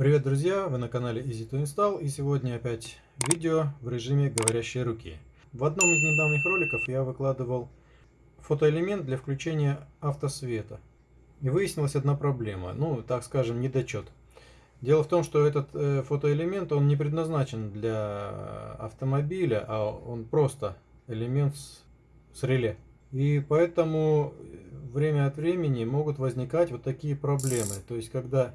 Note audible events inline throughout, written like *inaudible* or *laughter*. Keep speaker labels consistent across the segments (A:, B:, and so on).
A: Привет, друзья! Вы на канале Easy to Install и сегодня опять видео в режиме говорящей руки. В одном из недавних роликов я выкладывал фотоэлемент для включения автосвета. И выяснилась одна проблема, ну, так скажем, недочет. Дело в том, что этот э, фотоэлемент, он не предназначен для автомобиля, а он просто элемент с, с реле. И поэтому время от времени могут возникать вот такие проблемы. То есть, когда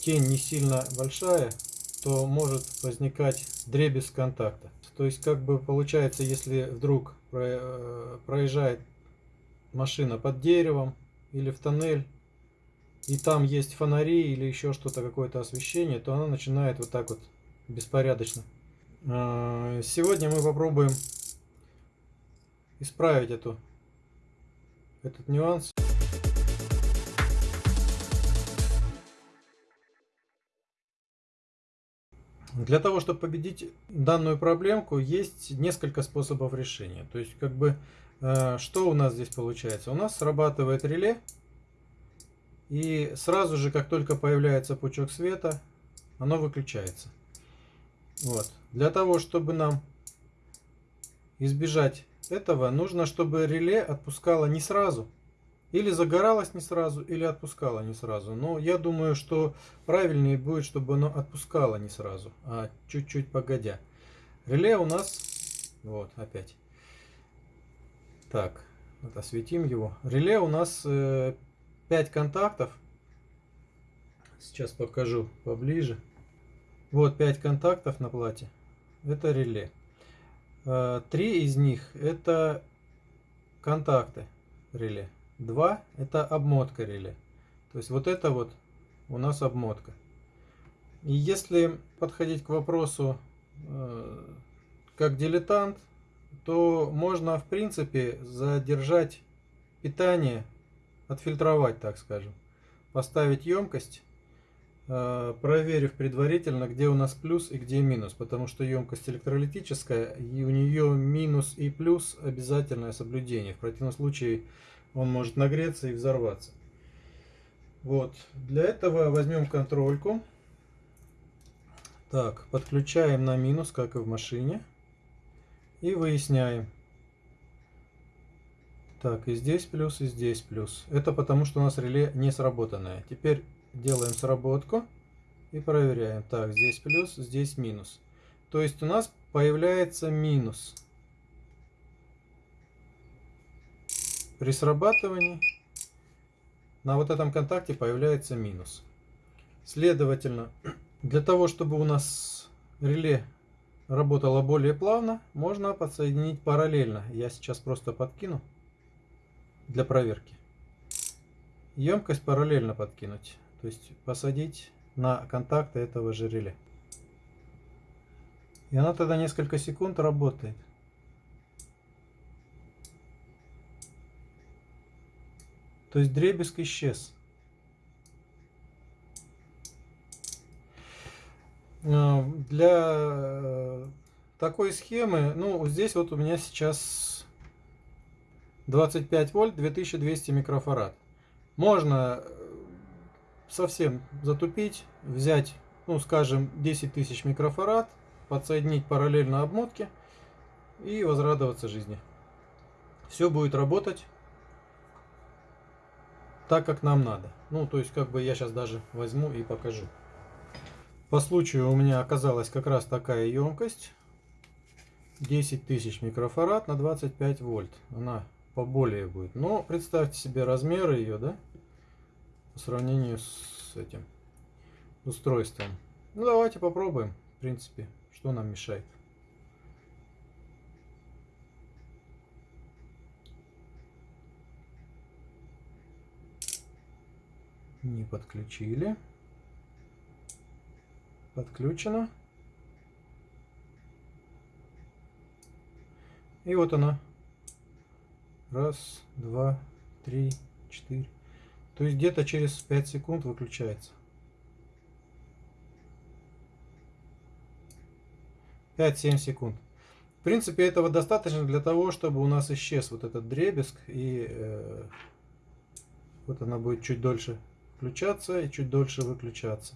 A: тень не сильно большая, то может возникать дребезг контакта. То есть, как бы получается, если вдруг э, проезжает машина под деревом или в тоннель, и там есть фонари или еще что-то, какое-то освещение, то она начинает вот так вот беспорядочно. А, сегодня мы попробуем исправить эту, этот нюанс. Для того, чтобы победить данную проблемку, есть несколько способов решения. То есть, как бы, э, что у нас здесь получается? У нас срабатывает реле, и сразу же, как только появляется пучок света, оно выключается. Вот. Для того, чтобы нам избежать этого, нужно, чтобы реле отпускало не сразу, или загоралось не сразу, или отпускало не сразу. Но я думаю, что правильнее будет, чтобы оно отпускало не сразу, а чуть-чуть погодя. Реле у нас... Вот, опять. Так, вот осветим его. Реле у нас э, 5 контактов. Сейчас покажу поближе. Вот 5 контактов на плате. Это реле. Э, три из них это контакты реле. 2 это обмотка реле. То есть вот это вот у нас обмотка. И если подходить к вопросу э, как дилетант, то можно в принципе задержать питание, отфильтровать, так скажем. Поставить емкость, э, проверив предварительно, где у нас плюс и где минус. Потому что емкость электролитическая, и у нее минус и плюс обязательное соблюдение. В противном случае он может нагреться и взорваться. Вот, для этого возьмем контрольку. Так, подключаем на минус, как и в машине. И выясняем. Так, и здесь плюс, и здесь плюс. Это потому, что у нас реле не сработанное. Теперь делаем сработку и проверяем. Так, здесь плюс, здесь минус. То есть у нас появляется минус. При срабатывании на вот этом контакте появляется минус. Следовательно, для того, чтобы у нас реле работало более плавно, можно подсоединить параллельно. Я сейчас просто подкину для проверки. Емкость параллельно подкинуть. То есть посадить на контакты этого же реле. И она тогда несколько секунд работает. То есть дребезг исчез. А, для э, такой схемы, ну, здесь вот у меня сейчас 25 вольт, 2200 микрофарад. Можно э, совсем затупить, взять, ну, скажем, 10 тысяч микрофарад, подсоединить параллельно обмотке и возрадоваться жизни. Все будет работать так, как нам надо. Ну, то есть, как бы я сейчас даже возьму и покажу. По случаю у меня оказалась как раз такая емкость. 10 тысяч микрофарад на 25 вольт. Она поболее будет. Но представьте себе размеры ее, да? По сравнению с этим устройством. Ну, давайте попробуем. В принципе, что нам мешает. Не подключили. Подключено. И вот она. Раз, два, три, четыре. То есть где-то через 5 секунд выключается. 5-7 секунд. В принципе, этого достаточно для того, чтобы у нас исчез вот этот дребезг и э, Вот она будет чуть дольше включаться и чуть дольше выключаться.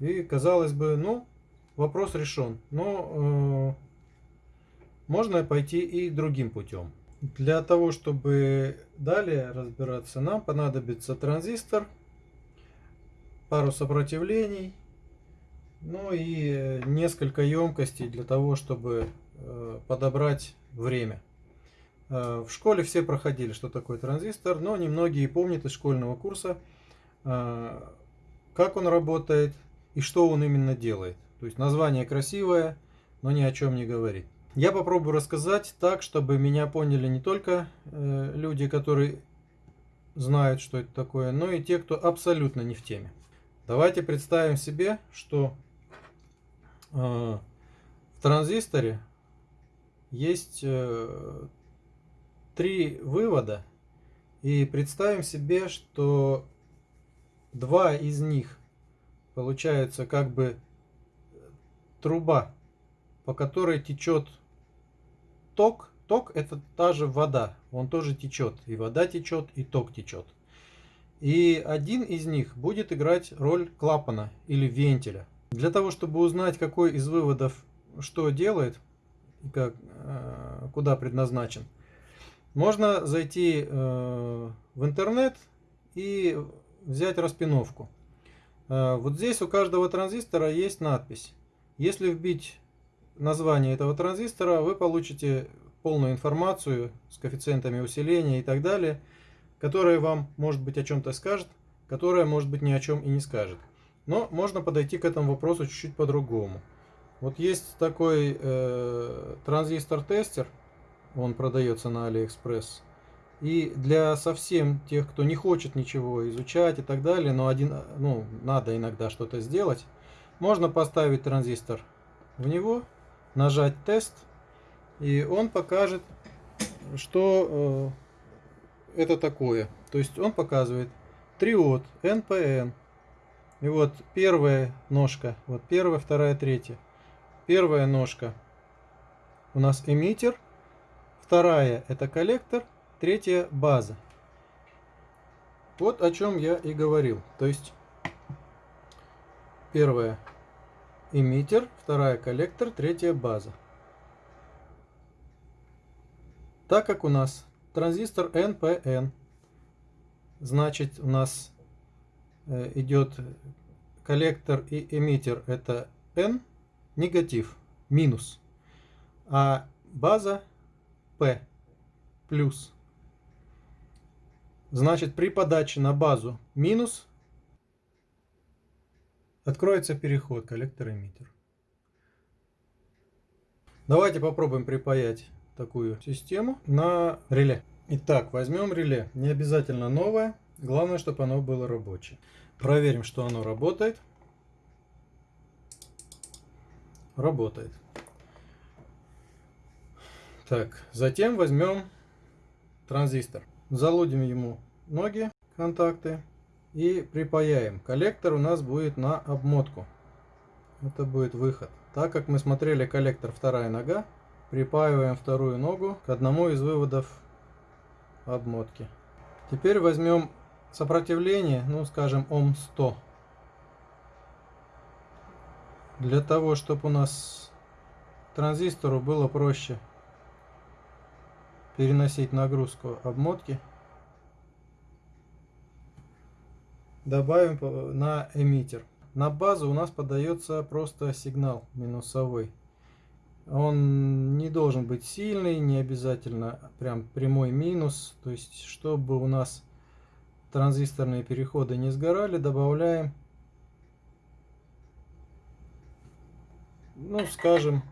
A: И казалось бы, ну, вопрос решен. Но э, можно пойти и другим путем. Для того, чтобы далее разбираться, нам понадобится транзистор, пару сопротивлений, ну и несколько емкостей для того, чтобы э, подобрать время. Э, в школе все проходили, что такое транзистор, но немногие помнят из школьного курса, э, как он работает и что он именно делает. То есть название красивое, но ни о чем не говорит. Я попробую рассказать так, чтобы меня поняли не только э, люди, которые знают, что это такое, но и те, кто абсолютно не в теме. Давайте представим себе, что э, в транзисторе есть э, три вывода, и представим себе, что два из них получаются как бы труба, по которой течет ток, ток это та же вода, он тоже течет, и вода течет, и ток течет. И один из них будет играть роль клапана или вентиля. Для того, чтобы узнать, какой из выводов что делает, как, э, куда предназначен, можно зайти э, в интернет и взять распиновку. Э, вот здесь у каждого транзистора есть надпись. Если вбить название этого транзистора, вы получите полную информацию с коэффициентами усиления и так далее, которая вам, может быть, о чем-то скажет, которая, может быть, ни о чем и не скажет. Но можно подойти к этому вопросу чуть-чуть по-другому. Вот есть такой э, транзистор-тестер, он продается на Алиэкспресс. И для совсем тех, кто не хочет ничего изучать и так далее, но один, ну, надо иногда что-то сделать, можно поставить транзистор в него нажать тест, и он покажет, что э, это такое. То есть он показывает триод, NPN. И вот первая ножка, вот первая, вторая, третья. Первая ножка у нас эмиттер, вторая это коллектор, третья база. Вот о чем я и говорил. То есть первая эмиттер, вторая коллектор, третья база. Так как у нас транзистор NPN, значит у нас э, идет коллектор и эмиттер это N, негатив, минус, а база P, плюс. Значит при подаче на базу минус Откроется переход коллектор-эмиттер. Давайте попробуем припаять такую систему на реле. Итак, возьмем реле. Не обязательно новое. Главное, чтобы оно было рабочее. Проверим, что оно работает. Работает. Так, затем возьмем транзистор. Залудим ему ноги, контакты и припаяем. Коллектор у нас будет на обмотку. Это будет выход. Так как мы смотрели коллектор вторая нога, припаиваем вторую ногу к одному из выводов обмотки. Теперь возьмем сопротивление, ну скажем Ом 100. Для того, чтобы у нас транзистору было проще переносить нагрузку обмотки, добавим на эмиттер. На базу у нас подается просто сигнал минусовой. Он не должен быть сильный, не обязательно прям прямой минус. То есть, чтобы у нас транзисторные переходы не сгорали, добавляем, ну, скажем,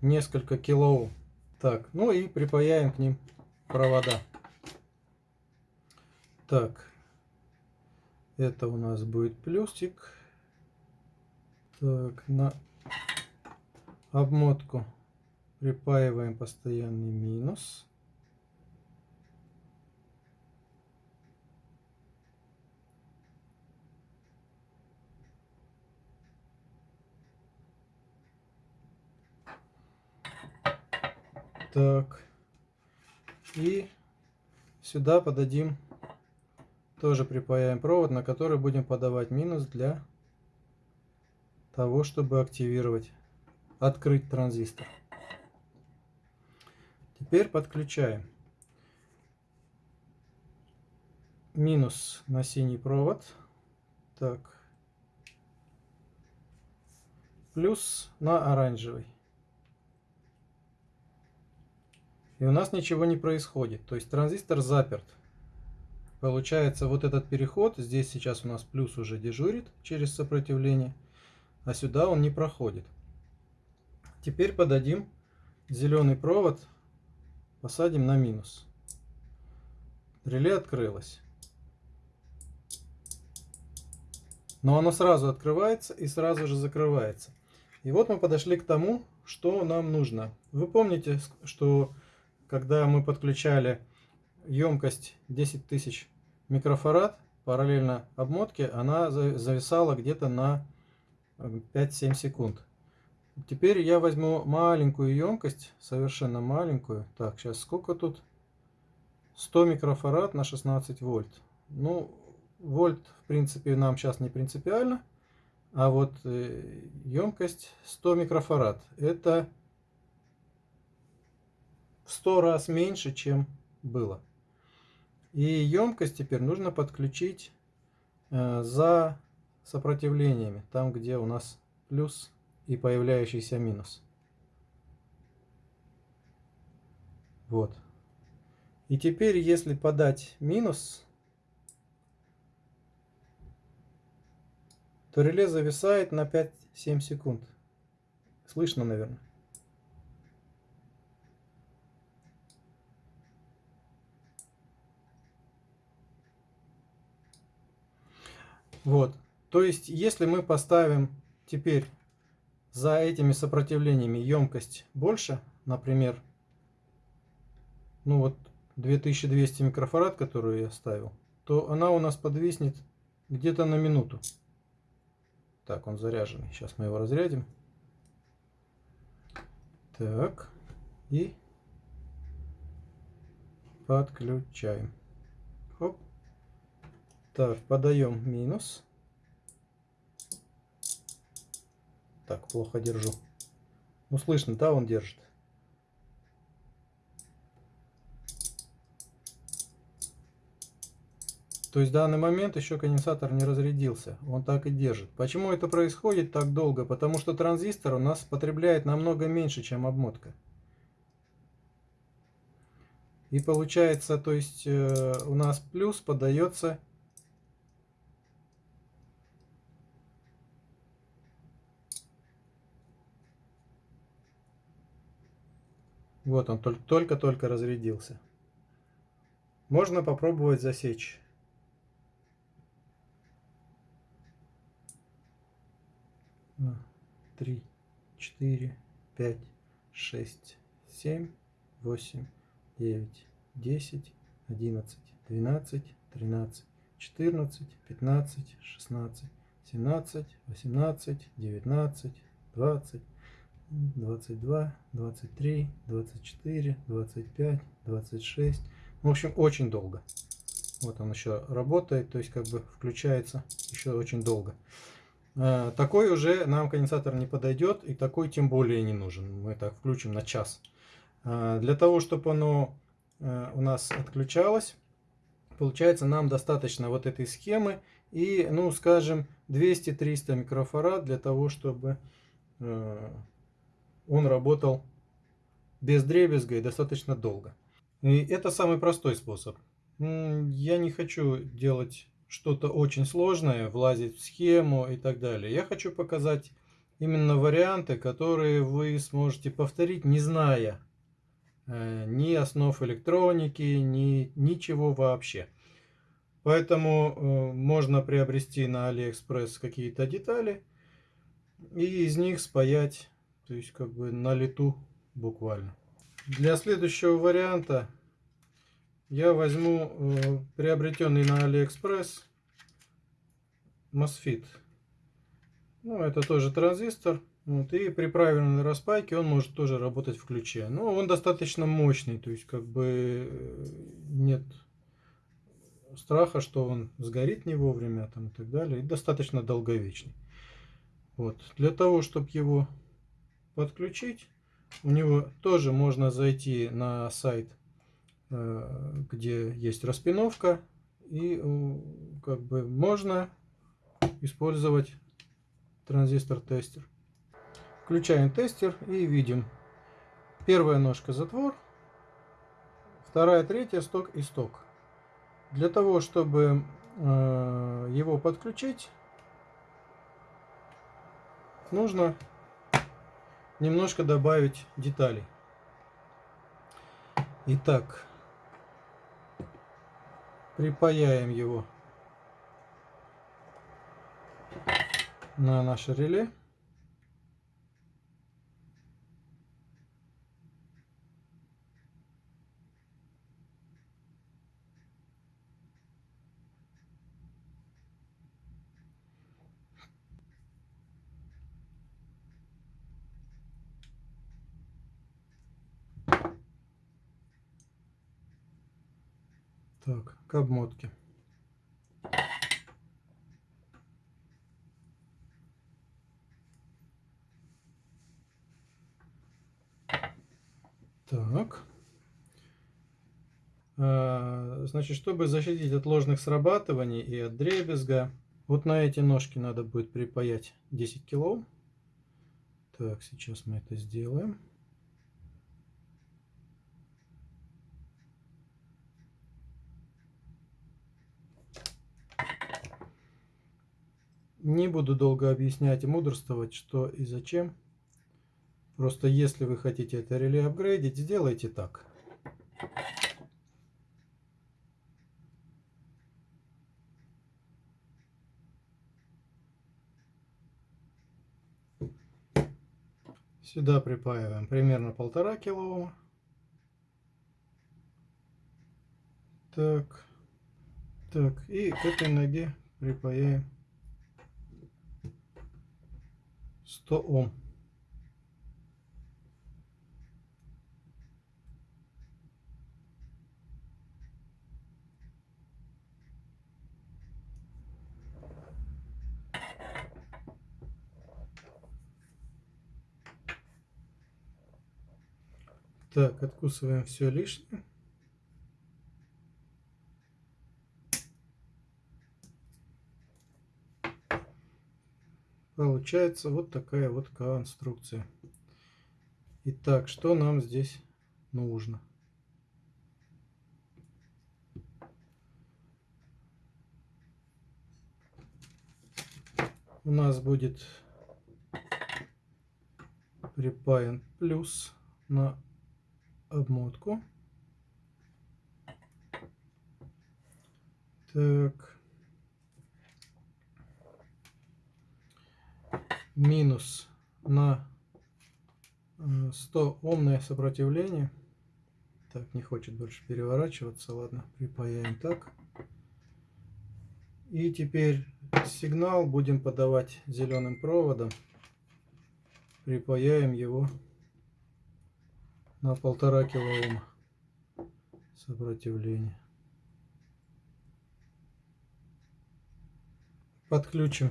A: несколько килоом. Так, ну и припаяем к ним провода. Так, это у нас будет плюсик. Так, на обмотку припаиваем постоянный минус. Так. И сюда подадим тоже припаяем провод, на который будем подавать минус для того, чтобы активировать, открыть транзистор. Теперь подключаем минус на синий провод. Так. Плюс на оранжевый. И у нас ничего не происходит. То есть транзистор заперт. Получается вот этот переход, здесь сейчас у нас плюс уже дежурит через сопротивление, а сюда он не проходит. Теперь подадим зеленый провод, посадим на минус. Реле открылось. Но оно сразу открывается и сразу же закрывается. И вот мы подошли к тому, что нам нужно. Вы помните, что когда мы подключали емкость 10 тысяч микрофарад параллельно обмотке, она зависала где-то на 5-7 секунд. Теперь я возьму маленькую емкость, совершенно маленькую. Так, сейчас сколько тут? 100 микрофарад на 16 вольт. Ну, вольт, в принципе, нам сейчас не принципиально. А вот емкость 100 микрофарад. Это в 100 раз меньше, чем было. И емкость теперь нужно подключить э, за сопротивлениями, там где у нас плюс и появляющийся минус. Вот. И теперь, если подать минус, то реле зависает на 5-7 секунд. Слышно, наверное. Вот. То есть, если мы поставим теперь за этими сопротивлениями емкость больше, например, ну вот 2200 микрофарад, которую я ставил, то она у нас подвиснет где-то на минуту. Так, он заряженный. Сейчас мы его разрядим. Так. И подключаем. Так, подаем минус. Так, плохо держу. Ну, слышно, да, он держит. То есть в данный момент еще конденсатор не разрядился. Он так и держит. Почему это происходит так долго? Потому что транзистор у нас потребляет намного меньше, чем обмотка. И получается, то есть э, у нас плюс подается Вот он только-только разрядился. Можно попробовать засечь. Три, четыре, пять, шесть, семь, восемь, девять, десять, одиннадцать, двенадцать, тринадцать, четырнадцать, пятнадцать, шестнадцать, семнадцать, восемнадцать, девятнадцать, двадцать. 22, 23, 24, 25, 26. В общем, очень долго. Вот он еще работает, то есть как бы включается еще очень долго. А, такой уже нам конденсатор не подойдет, и такой тем более не нужен. Мы так включим на час. А, для того, чтобы оно а, у нас отключалось, получается нам достаточно вот этой схемы и, ну, скажем, 200-300 микрофарад для того, чтобы он работал без дребезга и достаточно долго. И это самый простой способ. Я не хочу делать что-то очень сложное, влазить в схему и так далее. Я хочу показать именно варианты, которые вы сможете повторить, не зная э, ни основ электроники, ни ничего вообще. Поэтому э, можно приобрести на Алиэкспресс какие-то детали и из них спаять то есть как бы на лету буквально. Для следующего варианта я возьму э, приобретенный на Алиэкспресс MOSFET. Ну, это тоже транзистор. Вот, и при правильной распайке он может тоже работать в ключе. Но он достаточно мощный, то есть как бы э, нет страха, что он сгорит не вовремя там, и так далее. И достаточно долговечный. Вот. Для того, чтобы его подключить, у него тоже можно зайти на сайт, э, где есть распиновка. И как бы можно использовать транзистор-тестер. Включаем тестер и видим. Первая ножка затвор, вторая, третья сток и сток. Для того, чтобы э, его подключить, нужно немножко добавить деталей. Итак, припаяем его на наше реле. Так, к обмотке. Так. А, значит, чтобы защитить от ложных срабатываний и от дребезга, вот на эти ножки надо будет припаять 10 кило. Так, сейчас мы это сделаем. Не буду долго объяснять и мудрствовать, что и зачем. Просто если вы хотите это реле апгрейдить, сделайте так. Сюда припаиваем примерно полтора килоома. Так, так, и к этой ноге припаяем 100 Ом. Так, откусываем все лишнее. Получается вот такая вот конструкция. Итак, что нам здесь нужно? У нас будет припаян плюс на обмотку. Так. Минус на 100 омное сопротивление. Так, не хочет больше переворачиваться. Ладно, припаяем так. И теперь сигнал будем подавать зеленым проводом. Припаяем его на полтора килоома сопротивление. Подключим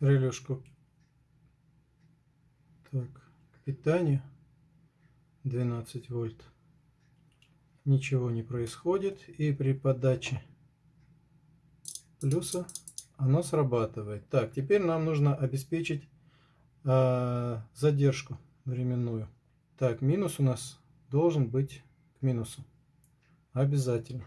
A: релюшку так, к питанию 12 вольт. Ничего не происходит и при подаче плюса оно срабатывает. Так, теперь нам нужно обеспечить э, задержку временную. Так, минус у нас должен быть к минусу. Обязательно.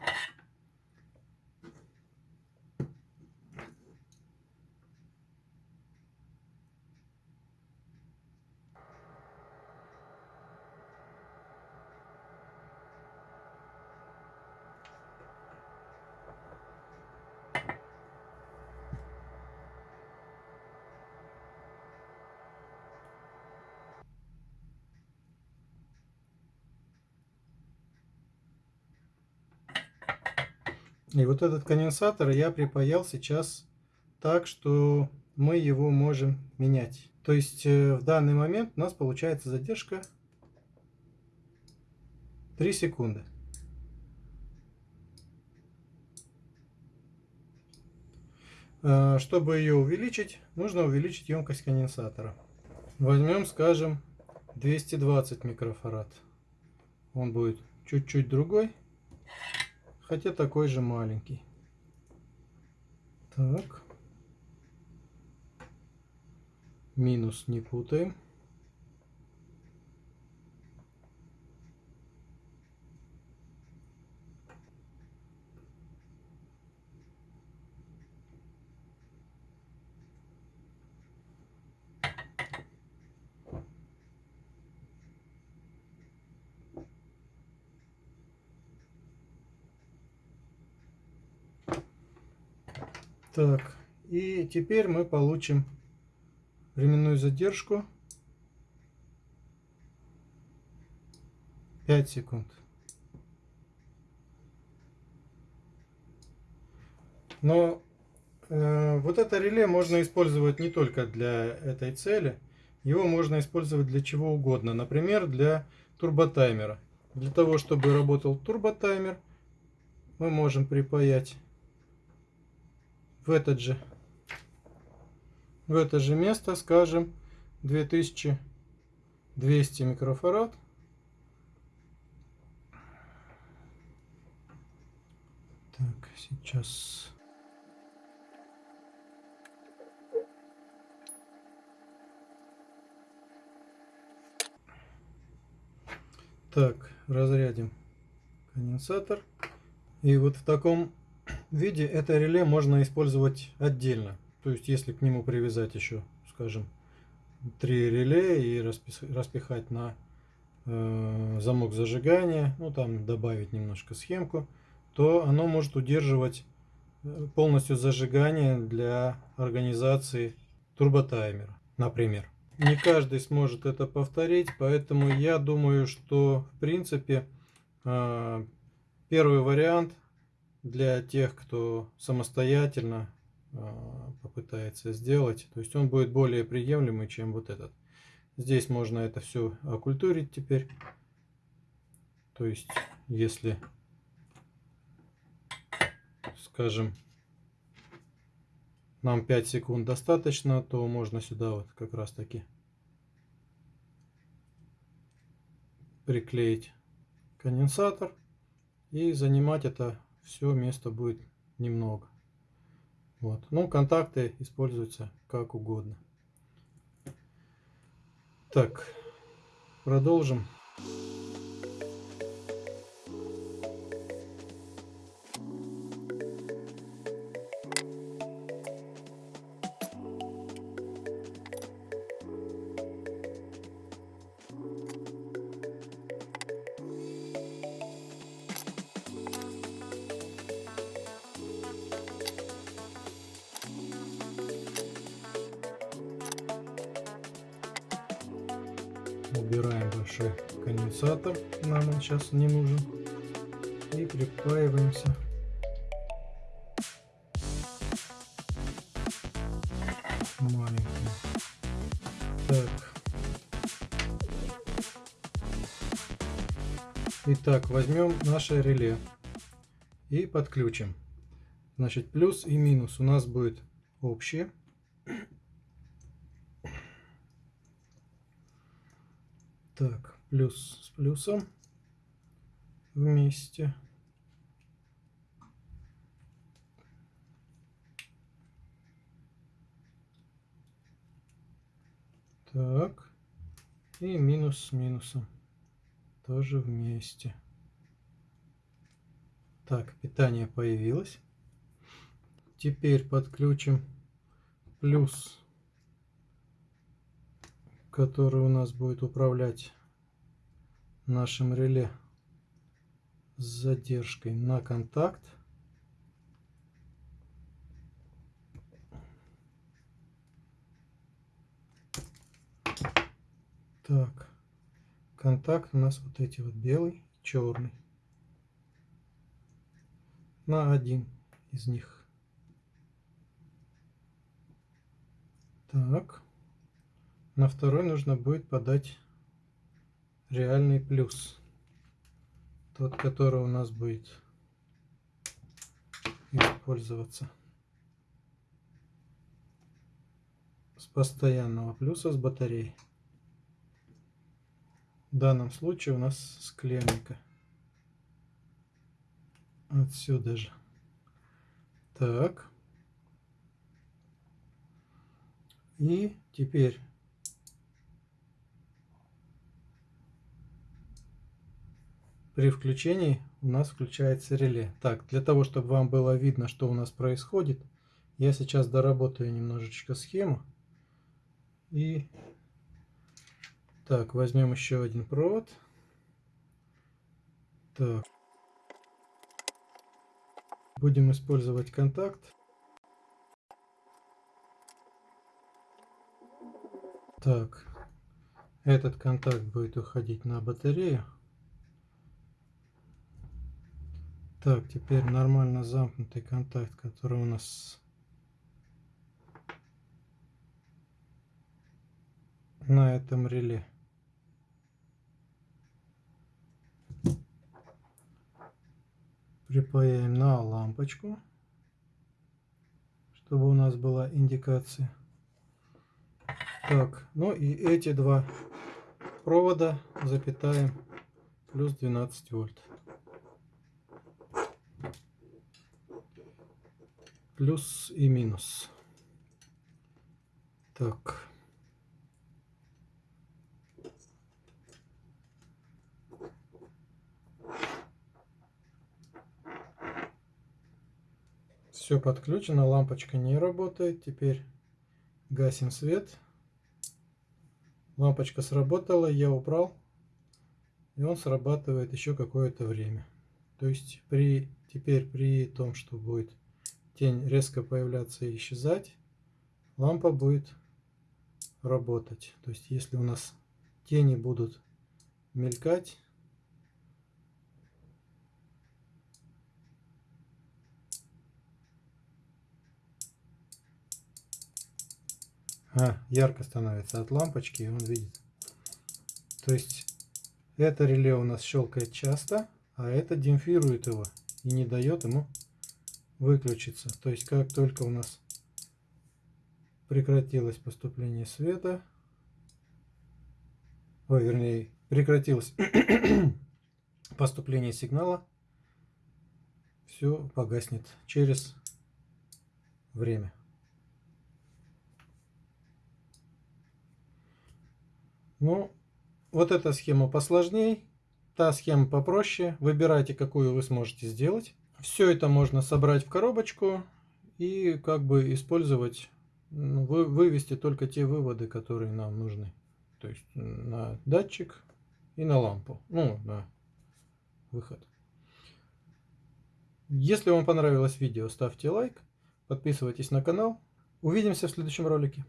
A: И вот этот конденсатор я припаял сейчас так, что мы его можем менять. То есть э, в данный момент у нас получается задержка 3 секунды. Э, чтобы ее увеличить, нужно увеличить емкость конденсатора. Возьмем, скажем, 220 микрофарад. Он будет чуть-чуть другой хотя такой же маленький. Так. Минус не путаем. Так, и теперь мы получим временную задержку 5 секунд. Но э, вот это реле можно использовать не только для этой цели, его можно использовать для чего угодно, например, для турботаймера. Для того, чтобы работал турботаймер, мы можем припаять в этот же в это же место, скажем, 2200 микрофарад. Так, сейчас... Так, разрядим конденсатор. И вот в таком виде это реле можно использовать отдельно. То есть, если к нему привязать еще, скажем, три реле и распихать на э, замок зажигания, ну там добавить немножко схемку, то оно может удерживать э, полностью зажигание для организации турботаймера, например. Не каждый сможет это повторить, поэтому я думаю, что в принципе э, первый вариант для тех, кто самостоятельно а, попытается сделать. То есть он будет более приемлемый, чем вот этот. Здесь можно это все окультурить теперь. То есть, если, скажем, нам 5 секунд достаточно, то можно сюда вот как раз таки приклеить конденсатор и занимать это все место будет немного. Вот. Ну, контакты используются как угодно. Так, продолжим. убираем большой конденсатор, нам он сейчас не нужен, и припаиваемся. Маленький. Так. Итак, возьмем наше реле и подключим. Значит, плюс и минус у нас будет общее. Так, плюс с плюсом вместе. Так, и минус с минусом тоже вместе. Так, питание появилось. Теперь подключим плюс который у нас будет управлять нашим реле с задержкой на контакт. Так, контакт у нас вот эти вот белый, черный. На один из них. Так. На второй нужно будет подать реальный плюс. Тот, который у нас будет использоваться. постоянного плюса с батареей. В данном случае у нас с клеммика. Отсюда же. Так. И теперь при включении у нас включается реле. Так, для того, чтобы вам было видно, что у нас происходит, я сейчас доработаю немножечко схему. И так, возьмем еще один провод. Так. Будем использовать контакт. Так, этот контакт будет уходить на батарею. Так, теперь нормально замкнутый контакт, который у нас на этом реле. Припаяем на лампочку, чтобы у нас была индикация. Так, ну и эти два провода запитаем плюс 12 вольт. Плюс и минус. Так. Все подключено, лампочка не работает. Теперь гасим свет. Лампочка сработала, я убрал. И он срабатывает еще какое-то время. То есть при теперь при том, что будет тень резко появляться и исчезать, лампа будет работать. То есть если у нас тени будут мелькать, а, ярко становится от лампочки, и он видит. То есть это реле у нас щелкает часто, а это демпфирует его и не дает ему выключиться. То есть как только у нас прекратилось поступление света, ой, вернее, прекратилось *coughs* поступление сигнала, все погаснет через время. Ну, вот эта схема посложнее, та схема попроще. Выбирайте, какую вы сможете сделать. Все это можно собрать в коробочку и как бы использовать, ну, вы, вывести только те выводы, которые нам нужны. То есть на датчик и на лампу, ну, на выход. Если вам понравилось видео, ставьте лайк, подписывайтесь на канал. Увидимся в следующем ролике.